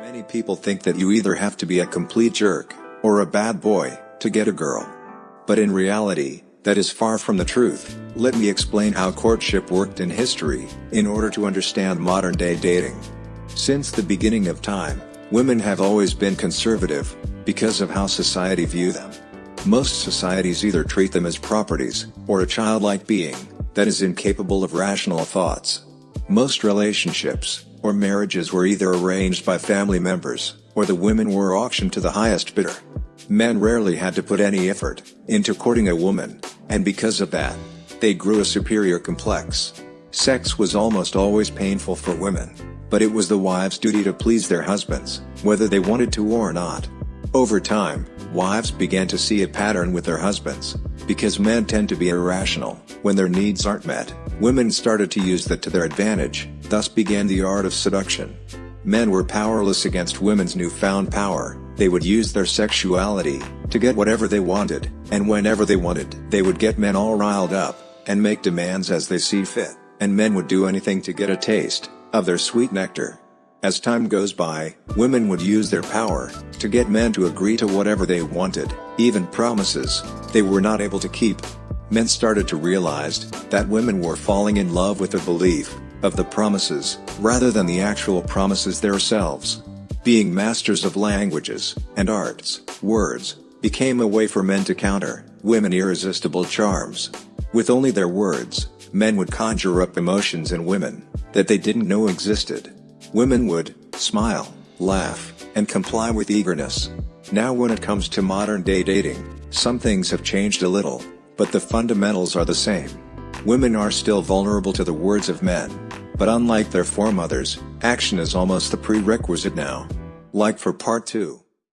Many people think that you either have to be a complete jerk, or a bad boy, to get a girl. But in reality, that is far from the truth. Let me explain how courtship worked in history, in order to understand modern day dating. Since the beginning of time, women have always been conservative, because of how society view them. Most societies either treat them as properties, or a childlike being, that is incapable of rational thoughts. Most relationships, or marriages were either arranged by family members, or the women were auctioned to the highest bidder. Men rarely had to put any effort into courting a woman, and because of that, they grew a superior complex. Sex was almost always painful for women, but it was the wives' duty to please their husbands, whether they wanted to or not. Over time, wives began to see a pattern with their husbands, because men tend to be irrational when their needs aren't met. Women started to use that to their advantage, thus began the art of seduction. Men were powerless against women's newfound power, they would use their sexuality, to get whatever they wanted, and whenever they wanted. They would get men all riled up, and make demands as they see fit, and men would do anything to get a taste, of their sweet nectar. As time goes by, women would use their power, to get men to agree to whatever they wanted, even promises, they were not able to keep. Men started to realize, that women were falling in love with the belief, of the promises, rather than the actual promises themselves. Being masters of languages, and arts, words, became a way for men to counter, women irresistible charms. With only their words, men would conjure up emotions in women, that they didn't know existed. Women would, smile, laugh, and comply with eagerness. Now when it comes to modern day dating, some things have changed a little, but the fundamentals are the same. Women are still vulnerable to the words of men. But unlike their foremothers, action is almost the prerequisite now. Like for part 2.